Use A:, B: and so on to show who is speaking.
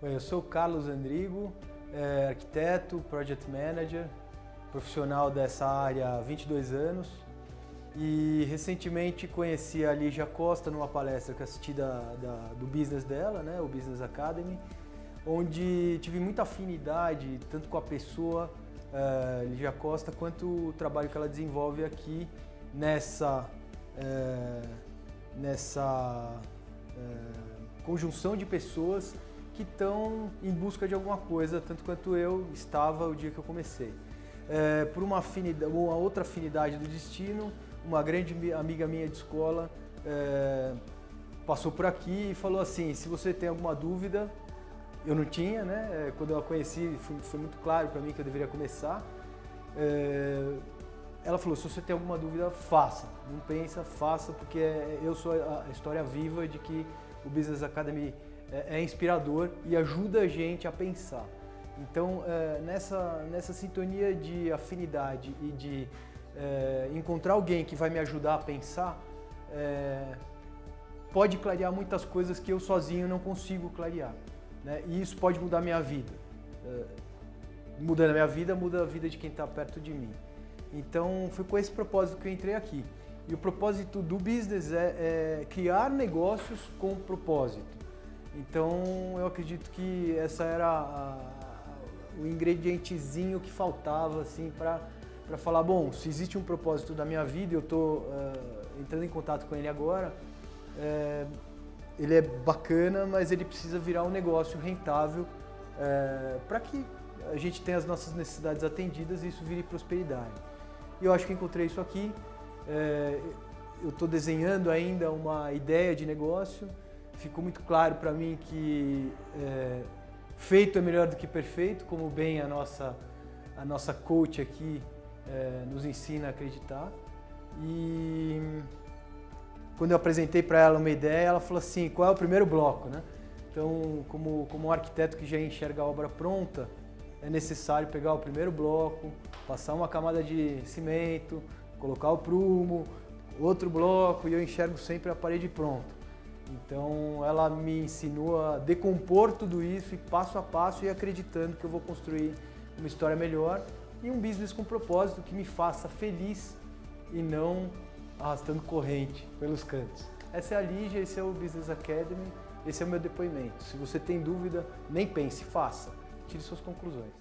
A: Bem, eu sou Carlos Andrigo, é, arquiteto, project manager, profissional dessa área há 22 anos. E recentemente conheci a Lígia Costa numa palestra que assisti da, da, do business dela, né, o Business Academy, onde tive muita afinidade tanto com a pessoa é, Lígia Costa quanto o trabalho que ela desenvolve aqui nessa, é, nessa é, conjunção de pessoas que estão em busca de alguma coisa, tanto quanto eu estava o dia que eu comecei. É, por uma, afinidade, uma outra afinidade do destino, uma grande amiga minha de escola é, passou por aqui e falou assim, se você tem alguma dúvida, eu não tinha, né? É, quando eu a conheci foi, muito claro para mim que eu deveria começar. É, ela falou, se você tem alguma dúvida, faça. Não pensa, faça, porque eu sou a história viva de que o Business Academy é, é inspirador e ajuda a gente a pensar. Então, é, nessa, nessa sintonia de afinidade e de é, encontrar alguém que vai me ajudar a pensar, é, pode clarear muitas coisas que eu sozinho não consigo clarear. Né? E isso pode mudar minha vida. É, mudando a minha vida, muda a vida de quem está perto de mim. Então, foi com esse propósito que eu entrei aqui. E o propósito do business é, é criar negócios com propósito. Então eu acredito que essa era a, o ingredientezinho que faltava assim para falar, bom, se existe um propósito da minha vida, eu estou uh, entrando em contato com ele agora, é, ele é bacana, mas ele precisa virar um negócio rentável é, para que a gente tenha as nossas necessidades atendidas e isso vire prosperidade. E eu acho que encontrei isso aqui. É, eu estou desenhando ainda uma ideia de negócio, ficou muito claro para mim que é, feito é melhor do que perfeito, como bem a nossa, a nossa coach aqui é, nos ensina a acreditar. E quando eu apresentei para ela uma ideia, ela falou assim, qual é o primeiro bloco? Né? Então, como, como um arquiteto que já enxerga a obra pronta, é necessário pegar o primeiro bloco, passar uma camada de cimento, colocar o prumo, outro bloco e eu enxergo sempre a parede pronta. Então ela me ensinou a decompor tudo isso e passo a passo e acreditando que eu vou construir uma história melhor e um business com propósito que me faça feliz e não arrastando corrente pelos cantos. Essa é a Lígia, esse é o Business Academy, esse é o meu depoimento. Se você tem dúvida, nem pense, faça. Tire suas conclusões.